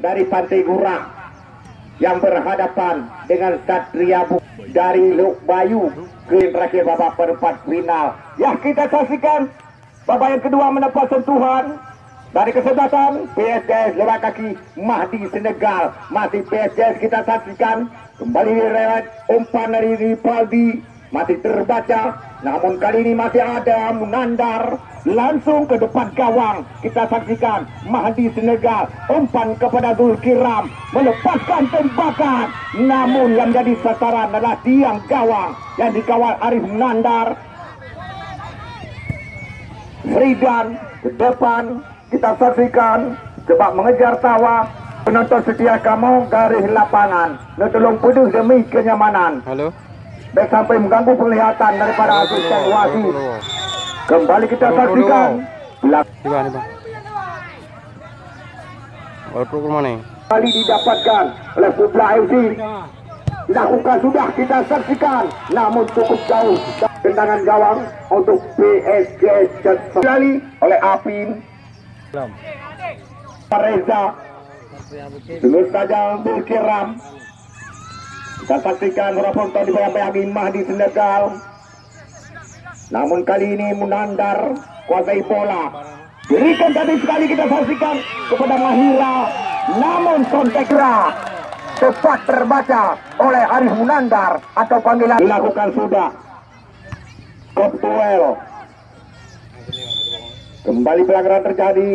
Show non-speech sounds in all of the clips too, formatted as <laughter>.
dari Pantai Gurah yang berhadapan dengan Satria Bu dari Luk Bayu ke terakhir babak perempat final. Ya kita saksikan babak yang kedua mendapat sentuhan dari kesebelasan PSS lewat kaki Mahdi Senegal. Masih PSS kita saksikan. Kembali lewat umpan dari Ripaldi masih terbaca namun kali ini masih ada Munandar. Langsung ke depan gawang. Kita saksikan Mahdi Senegal umpan kepada Zulkiram. Melepaskan tembakan. Namun yang jadi sasaran adalah tiang gawang yang dikawal Arif Munandar. Fridan ke depan. Kita saksikan coba mengejar tawa. Penonton setia kamu garis lapangan. Nak tolong peduh demi kenyamanan. Halo. Baik sampai mengganggu penglihatan daripada asisten wasit kembali kita saksikan belakang Di mana, Bang? Baru ke mana? kali didapatkan oleh Pupla FC dilakukan sudah kita saksikan. Namun cukup jauh tendangan gawang untuk PSG kembali oleh Apin Reza. Terus saja Bulkiram kita saksikan Rafonto dibayang-bayangi Mahdi Senegal. Namun kali ini Munandar kuasai bola. Berikan tadi sekali kita saksikan kepada Mahira. Namun kontekra tepat terbaca oleh Arif Munandar atau panggilan. Dilakukan sudah. Koptuel kembali pelanggaran terjadi.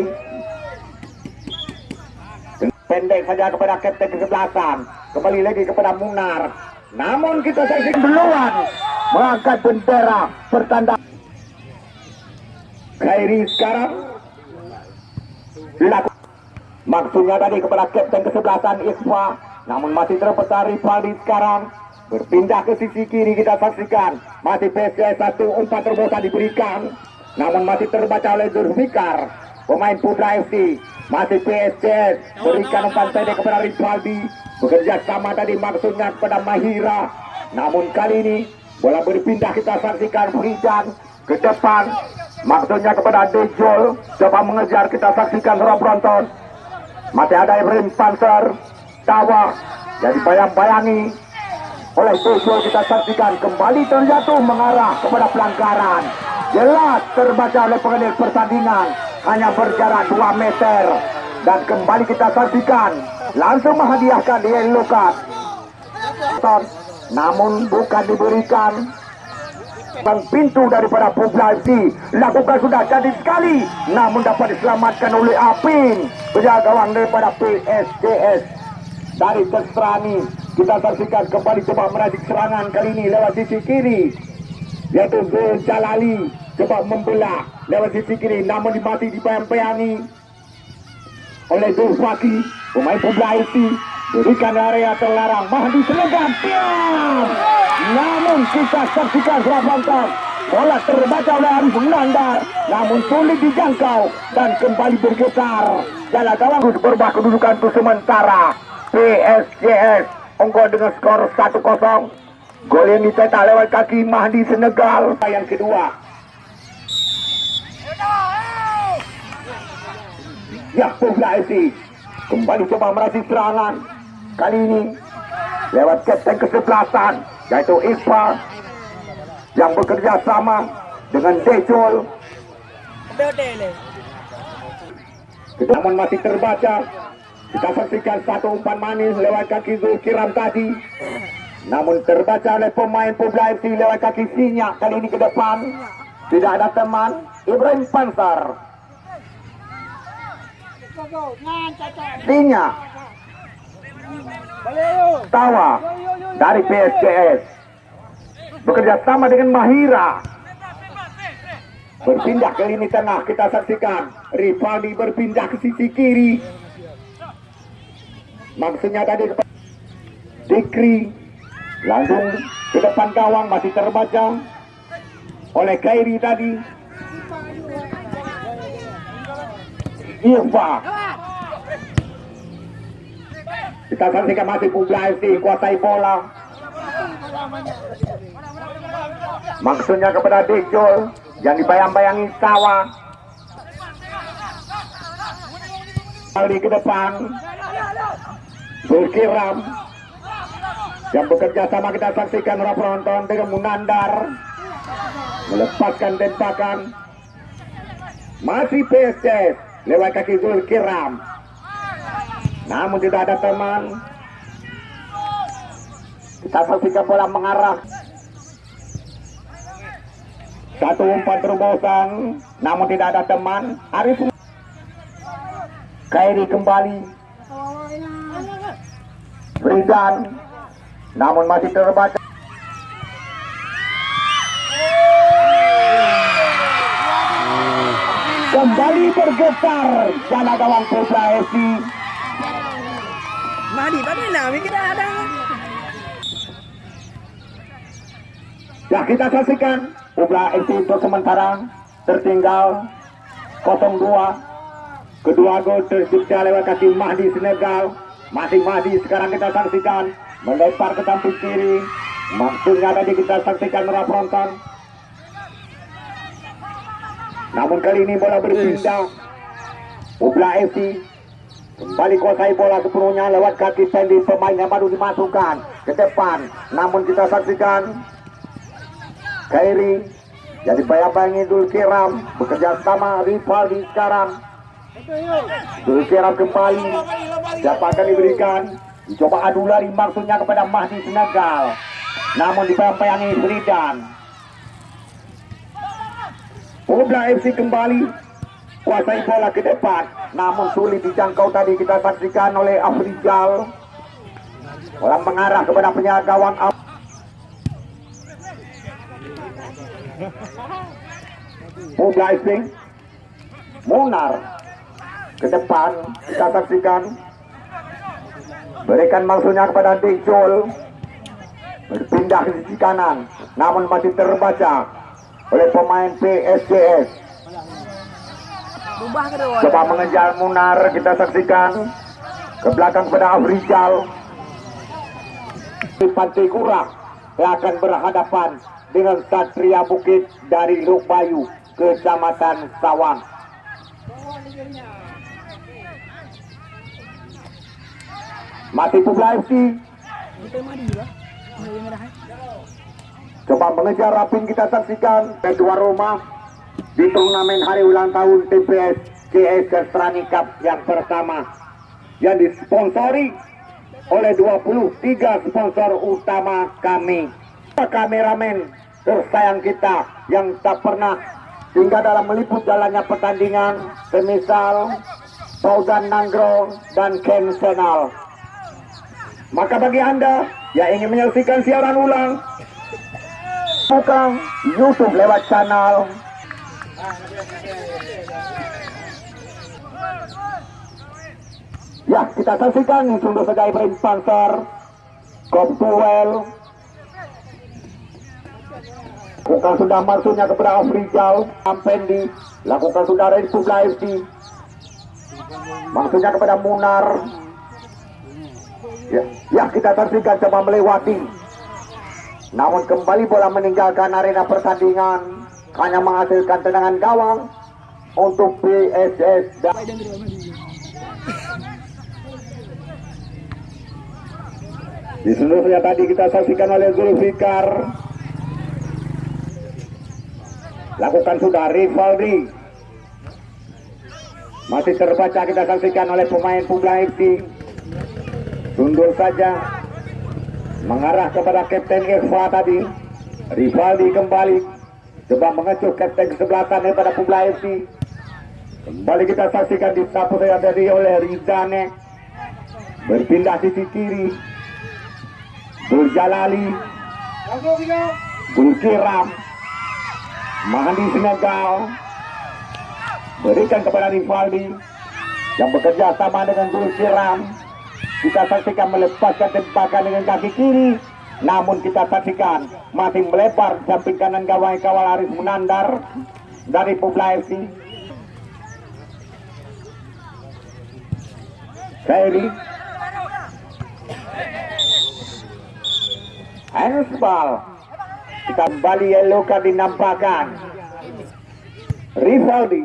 Pendek saja kepada kapten kesebelasan kembali lagi kepada Munar. Namun kita saksikan duluan. Mengangkat bendera pertanda. Khairi sekarang. Dilakukan maksudnya tadi kepada kapten kesebelasan Ikhfa namun masih terpecah Rivaldi sekarang. Berpindah ke sisi kiri kita saksikan. Masih PSS satu umpan terbosan diberikan. Namun masih terbaca oleh Zulfikar pemain Putra FC masih PSS berikan umpan pendek kepada Rivaldi bekerja sama tadi maksudnya kepada Mahira. Namun kali ini bola berpindah kita saksikan Frijan ke depan. Maksudnya kepada Dejol coba mengejar kita saksikan Rob Bronton masih ada Ibrahim Panser Tawa jadi bayang-bayangi oleh Dejol kita saksikan kembali terjatuh mengarah kepada pelanggaran. Jelas terbaca oleh pengendali pertandingan hanya berjarak 2 meter. Dan kembali kita saksikan langsung menghadiahkan di yellow card namun bukan diberikan. Bang pintu daripada populasi lakukan sudah jadi sekali. Namun dapat diselamatkan oleh Apin. Penjaga gawang daripada PSDS dari Kestrani. Kita saksikan kembali coba meracik serangan kali ini lewat sisi kiri. Yaitu Zul Jalali coba membelah lewat sisi kiri namun dimati dibayang-bayangi oleh Zulfaki pemain populasi berikan area terlarang Mahdi Selegan diam namun kita saksikan Surabantan bola terbaca oleh Arif Munandar namun sulit dijangkau dan kembali bergetar. Jalan gawang berubah kedudukan untuk sementara. PSJS unggul dengan skor 1-0 gol yang dicetak lewat kaki Mahdi Senegal. Yang kedua. Ya Pugla FC kembali coba meracik serangan. Kali ini lewat kapten kesebelasan yaitu Iqbal yang bekerja sama dengan Dejol. Namun masih terbaca kita saksikan satu umpan manis lewat kaki Zulkiram tadi. Namun terbaca oleh pemain Pugla FC lewat kaki Sinyak kali ini ke depan. Tidak ada teman Ibrahim Pansar Sinyak Tawa dari PSCS bekerja sama dengan Mahira. Berpindah ke lini tengah kita saksikan. Rivaldi berpindah ke sisi kiri. Maksudnya tadi Dikri. Langsung ke depan gawang masih terbaca. Oleh Kairi tadi Irfa kita saksikan masih Pugla FC kuasai bola maksudnya kepada Dejol yang dibayang-bayangi Sawa Kali ke depan. Zulkiram. Yang bekerja sama kita saksikan para penonton dengan Munandar. Melepaskan tembakan. Masih PSS lewat kaki Zulkiram. Namun tidak ada teman. Kita saksikan bola mengarah. Satu umpan terobosan, namun tidak ada teman. Arif Kairi kembali. Fridan, namun masih terbaca. Bergetar. Jana gawang Putra FC. Tadi nami kita ada. Ya kita saksikan Putra FC untuk sementara. Tertinggal 02 kedua gol tercipta lewat kaki Mahdi Senegal. Masih Mahdi sekarang kita saksikan. Melempar ke samping kiri. Maksudnya tadi kita saksikan merah penonton namun kali ini bola berpindah. Ubla FC kembali kuasai bola sepenuhnya lewat kaki Sandy. Pemain yang baru dimasukkan ke depan. Namun kita saksikan Kairi jadi bayang-bayangi Dul Kiram bekerja sama Rivaldi sekarang. Dul Kiram kembali siapa diberikan dicoba adu lari maksudnya kepada Mahdi Senegal. Namun dibayang-bayangi Fridan Ubla FC kembali. Kuasai bola ke depan. Namun sulit dijangkau tadi. Kita saksikan oleh Afrizal. Bola mengarah kepada penjaga gawang Af Ubla FC Munar. Ke depan. Kita saksikan. Berikan maksudnya kepada Dejol berpindah ke sisi kanan. Namun masih terbaca oleh pemain kedua. coba mengejar Munar kita saksikan ke belakang kepada Afrizal di Pantai Kurak yang akan berhadapan dengan Satria Bukit dari Luk Bayu Kecamatan Sawang masih Publa FC Kita lah. Ada. Coba mengejar Rapin kita saksikan kedua rumah di turnamen hari ulang tahun TPS CS Kestrani Cup yang pertama yang disponsori oleh 23 sponsor utama kami. Kameramen tersayang kita yang tak pernah hingga dalam meliput jalannya pertandingan semisal Paudan Nanggro dan Ken Senal. Maka bagi Anda yang ingin menyaksikan siaran ulang buka YouTube lewat channel Ya, kita saksikan sungguh saja Ibrahim Sponsor Koptuel Lakukan sudah masuknya kepada Afrizal Ampendi Lakukan sudah Publa FC Maksudnya kepada Munar. Ya, ya kita saksikan coba melewati namun kembali bola meninggalkan arena pertandingan hanya menghasilkan tendangan gawang untuk PSS dan di seluruhnya tadi kita saksikan oleh Zulfikar lakukan sudah Rivaldi. Masih terbaca kita saksikan oleh pemain Publa FC tunduk saja mengarah kepada Kapten Irfa tadi. Rivaldi kembali. Coba mengecuh Kapten kesebelasan daripada Publa FC kembali kita saksikan disapu saya dari oleh Rizane. Berpindah sisi kiri. Burjalali. Bulkiram Mahdi Senegal berikan kepada Rivaldi yang bekerja sama dengan Bulkiram kita saksikan melepaskan tembakan dengan kaki kiri. Namun kita saksikan masih melebar samping kanan gawang kawal Aris Munandar dari Publa FC Kairi Handsball kita kembali card dinampakkan. Rivaldi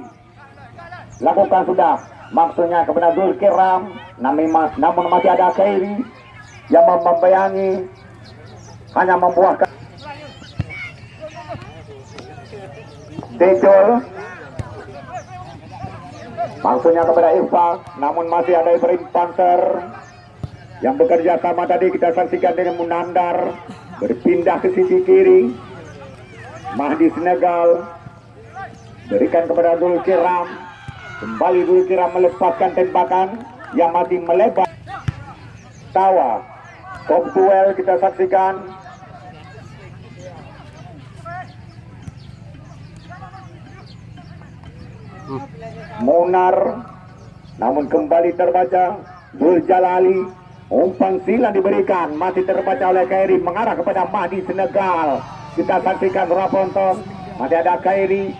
lakukan sudah maksudnya kepada Zulkiram namun, masih ada Kairi yang membayangi hanya membuahkan. Dejol maksudnya kepada Irfa namun masih ada Ibrahim Panter yang bekerja sama tadi kita saksikan dengan Munandar berpindah ke sisi kiri. Mahdi Senegal berikan kepada Dul Kiram kembali Kiram melepaskan tembakan yang masih melebar. Tawa. Top duel kita saksikan. Munar. Namun kembali terbaca Dul Jalali umpan sila diberikan masih terbaca oleh Kairi mengarah kepada Mahdi Senegal. Kita saksikan Raponton masih ada Kairi.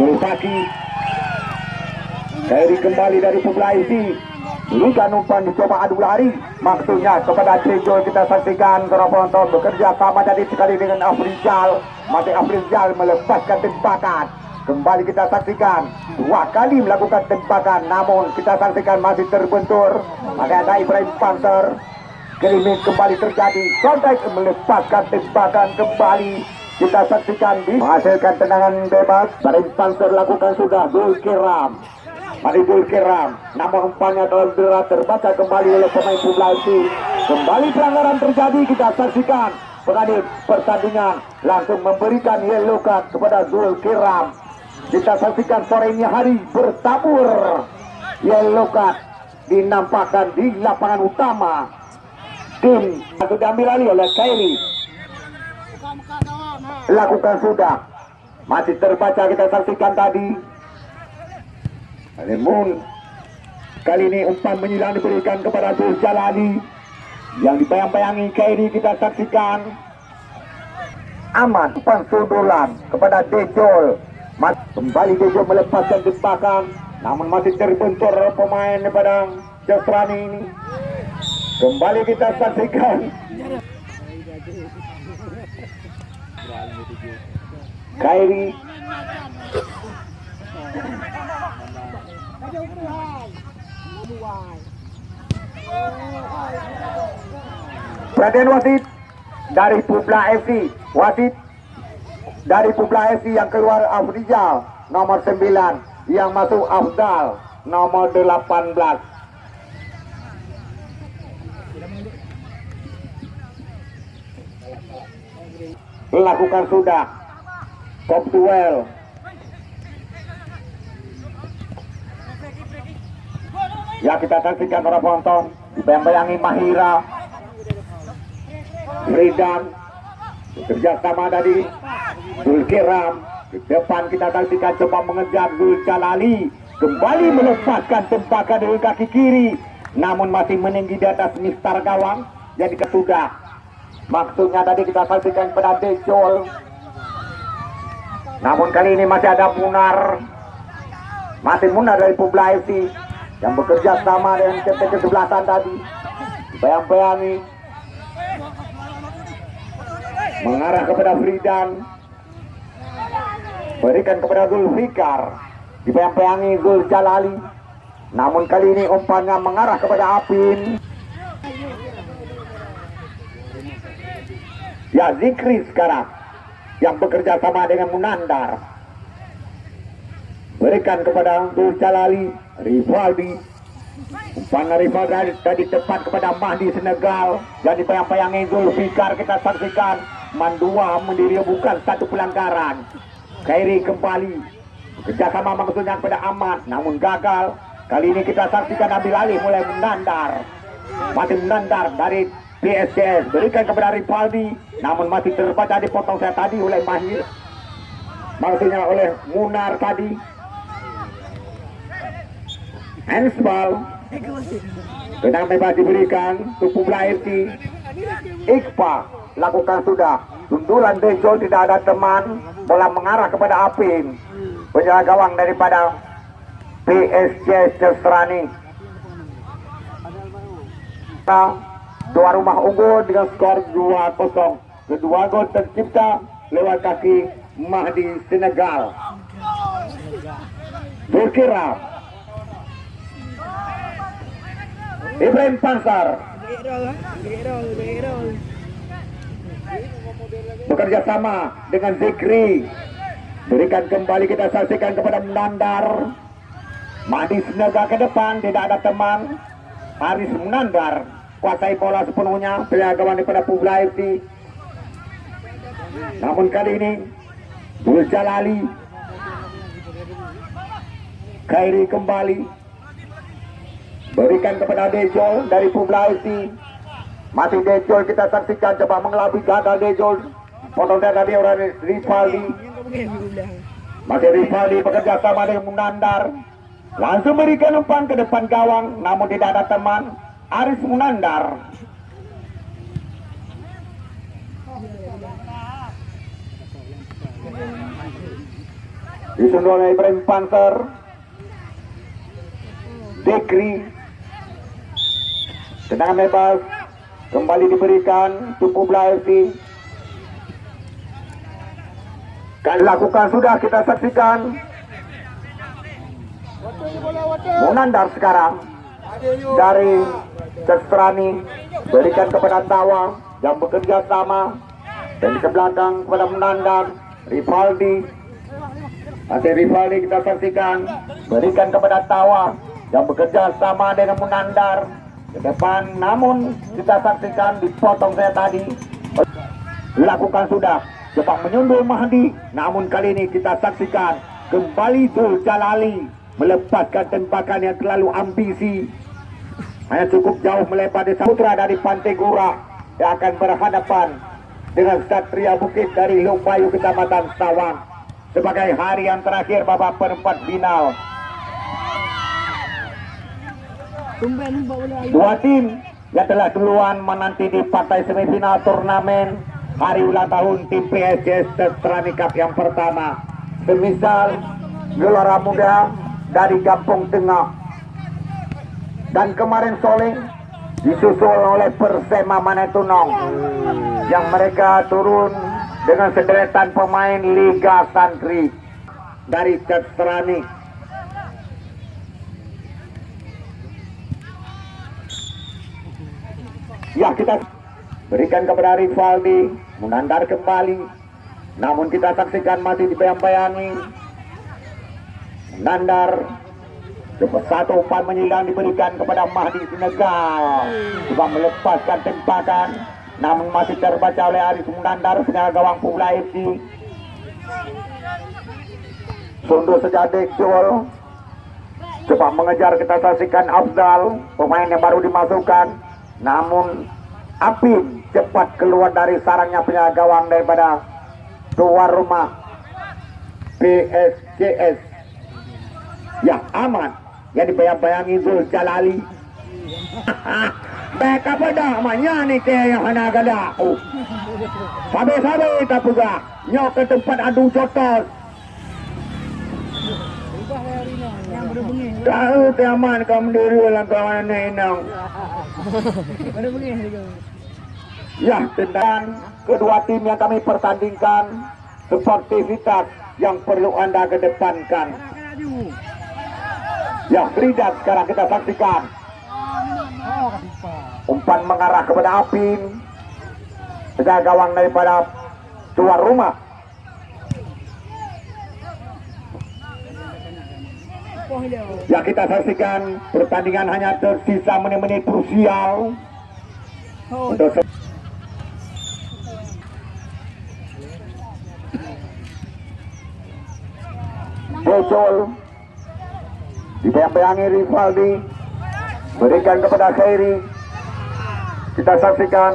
Zulfaki Kairi kembali dari Publaisi Berikan umpan dicoba adu lari. Maksudnya kepada Tejo kita saksikan Raponton bekerja sama tadi sekali dengan Afrizal. Masih Afrizal melepaskan tembakan. Kembali kita saksikan. Dua kali melakukan tembakan Namun kita saksikan masih terbentur. Masih ada Ibrahim Panter. Kelimis kembali terjadi. Sondek melepaskan tembakan kembali. Kita saksikan di menghasilkan tendangan bebas. Ibrahim Panter lakukan sudah. Dul Kiram Mari Dul Kiram. Namun umpannya dalam berat terbaca kembali oleh pemain Publasi Kembali pelanggaran terjadi kita saksikan. Pengadil pertandingan langsung memberikan yellow card kepada Dul Kiram. Kita saksikan sore ini hari bertabur. Yellow card dinampakkan di lapangan utama. Tim atau diambil alih oleh Kairi lakukan sudah. Masih terbaca kita saksikan tadi namun kali ini umpan menyilang diberikan kepada Dul Jalali. Yang dibayang-bayangi Kairi kita saksikan. Aman umpan sundulan kepada Dejol. Kembali Dejo melepaskan tembakan namun masih terbentur pemain Padang Jasrani ini. Kembali kita saksikan. Kairi Perhatian wasit dari Publa FC wasit dari Publa FC yang keluar Afrizal nomor 9 yang masuk Afdal nomor 18 lakukan sudah. Top duel ya kita saksikan para penonton. Bayang-bayangi Mahira. Fridan bekerja sama dari Zulkiram. Di depan kita saksikan coba mengejar Zul Jalali kembali melepaskan tembakan dari kaki kiri. Namun masih meninggi di atas mistar gawang jadi kesudah maksudnya tadi kita saksikan pada Dejol. Namun kali ini masih ada Munar masih Munar dari Publa yang bekerja sama dengan CT kesebelasan tadi. Bayang-bayangi mengarah kepada Fridan. Berikan kepada Zulfikar. Dibayang-bayangi Zul Jalali namun kali ini umpannya mengarah kepada Apin. Ya Zikri sekarang. Yang bekerja sama dengan Munandar. Berikan kepada Zul Jalali Rivaldi. Umpan Rivaldi tadi tepat kepada Mahdi Senegal. Jadi bayang-bayangi Zulfikar kita saksikan. Mandua mendiri bukan satu pelanggaran. Kairi kembali. Kerjasama maksudnya kepada Ahmad namun gagal. Kali ini kita saksikan ambil alih mulai menandar. Masih menandar dari PSCS berikan kepada Ripaldi namun masih terbaca dipotong saya tadi oleh Mahir. Maksudnya oleh Munar tadi handsball tenang bebas diberikan tubuh Blairti Iqbal. Lakukan sudah. Sundulan Dejol tidak ada teman. Bola mengarah kepada Apin. Penjaga gawang daripada PSG Cestrani dua rumah unggul dengan skor 2-0 kedua gol tercipta lewat kaki Mahdi Senegal. Berkira Ibrahim Pansar. Bekerja sama dengan Zikri. Berikan kembali kita saksikan kepada Menandar Madi Senaga ke depan tidak ada teman. Haris Menandar kuasai bola sepenuhnya. Penjagawan daripada Publa FC namun kali ini Bul Jalali. Kairi kembali berikan kepada Dejol dari Publa FC masih Dejol kita saksikan coba mengelabui gagal Dejol potong dada dia orang belah. masih Rivaldi bekerja sama dengan Munandar. Langsung berikan umpan ke depan gawang namun tidak ada teman. Aris Munandar. Disundul oleh Ibrahim Panzer Dekri tendangan bebas. Kembali diberikan Tupu FC Kan lakukan sudah kita saksikan. Munandar sekarang. Dari Cestrani berikan kepada Tawa yang bekerja sama. Dan ke belakang kepada Munandar Rivaldi masih Rivaldi kita saksikan. Berikan kepada Tawa yang bekerja sama dengan Munandar ke depan namun kita saksikan dipotong saya tadi. Lakukan sudah. Cepat menyundul Mahdi. Namun kali ini kita saksikan kembali Zul Jalali melepaskan tembakan yang terlalu ambisi. Hanya cukup jauh melebar desa putra dari Pantai Gura. Yang akan berhadapan dengan Satria Bukit dari Lumbayu Kecamatan Sawang sebagai hari yang terakhir babak perempat final Dua tim yang telah duluan menanti di partai semifinal turnamen hari ulang tahun tim PSS Cup yang pertama. Semisal Gelora Muda dari Kampung Tengah dan kemarin sore disusul oleh Persema Manetunong yang mereka turun dengan sederetan pemain Liga Santri dari Testrani Ya kita berikan kepada Rivaldi Munandar kembali. Namun kita saksikan masih dibayang-bayangi. Munandar Cepat satu umpan menyilang diberikan kepada Mahdi Senegal Coba melepaskan tempakan Namun masih terbaca oleh Aris Munandar Penjaga gawang Pula FC Sundu sejadek Jol Coba mengejar kita saksikan Afzal Pemain yang baru dimasukkan namun Apin cepat keluar dari sarangnya penjaga gawang daripada luar rumah PSCS yang aman. Yang dibayang-bayangi Zul Jalali Baik <laughs> apa dah namanya ni ke yang hana gada oh. Sabi-sabi tak puga Nyok ke tempat adu jotos Tahu tiaman kau mendiri dalam kawan juga. <laughs> Ya, dan kedua tim yang kami pertandingkan sportivitas yang perlu Anda kedepankan. Ya, Frida sekarang kita saksikan. Umpan mengarah kepada Apin. Penjaga gawang daripada luar rumah. Ya, kita saksikan pertandingan hanya tersisa menit-menit krusial. Oh, untuk Bocol dibayang-bayangi Rivaldi. Berikan kepada Khairi. Kita saksikan.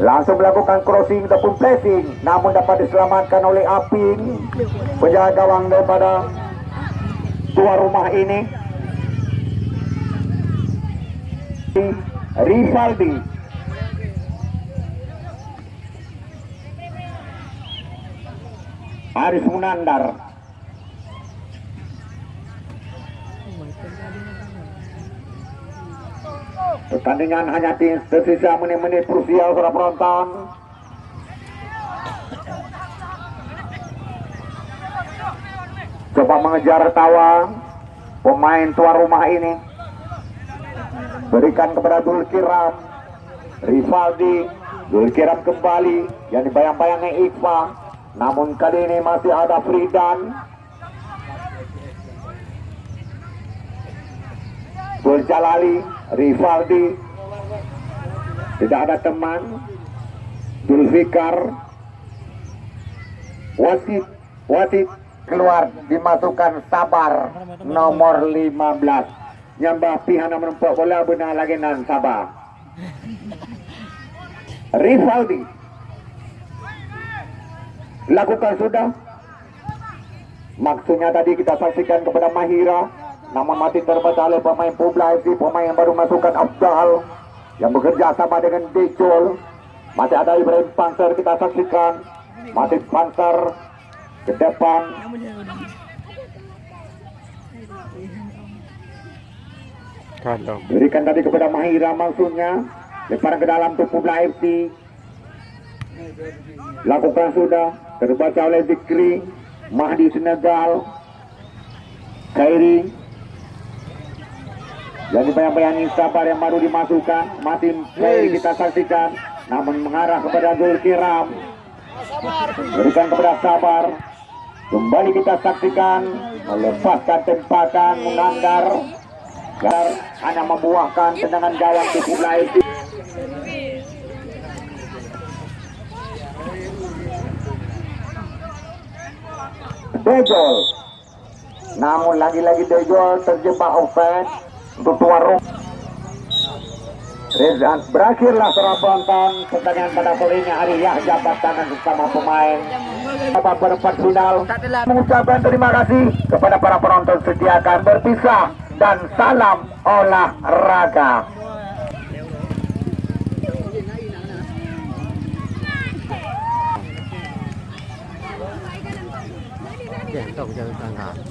Langsung melakukan crossing ataupun pressing. Namun dapat diselamatkan oleh Apin penjaga gawang daripada tuan rumah ini. Rivaldi Aris Munandar. Pertandingan hanya di- menit-menit krusial para penonton. Coba mengejar tawa pemain tuan rumah ini. berikan kepada Dulkiram Rivaldi. Dulkiram kembali yang dibayang-bayangnya Iqbal. Namun kali ini masih ada Fridan. Zul Jalali Rivaldi. Tidak ada teman. Zulfikar. Wasit wasit keluar dimasukkan sabar nomor 15 nyambah pihak menempuk bola benar lagi nan sabar. Rivaldi. Lakukan sudah. Maksudnya tadi kita saksikan kepada Mahira. Namun masih terbaca oleh pemain Publa FC pemain yang baru masukkan Abdal yang bekerja sama dengan Dejol masih ada Ibrahim Panser kita saksikan. Masih Panser ke depan. Berikan tadi kepada Mahira maksudnya. Lemparan ke dalam untuk Publa FC lakukan sudah. Terbaca oleh Zikri Mahdi Senegal Kairi. Yang dibayang-bayangi sabar yang baru dimasukkan masih Kairi kita saksikan. Namun mengarah kepada Zulkiram. Berikan kepada sabar kembali kita saksikan melepaskan tembakan menganggar. Gar hanya membuahkan tendangan gawang di Publa FC Dejol namun lagi-lagi Dejol terjebak offense untuk tuan rumah Rezan berakhirlah serabutan pertandingan pada ini. Hari Yahya tangan bersama pemain. Babak perempat final. Mengucapkan terima kasih kepada para penonton setia akan berpisah dan salam olahraga. Kantong jangan tangkap. Oh,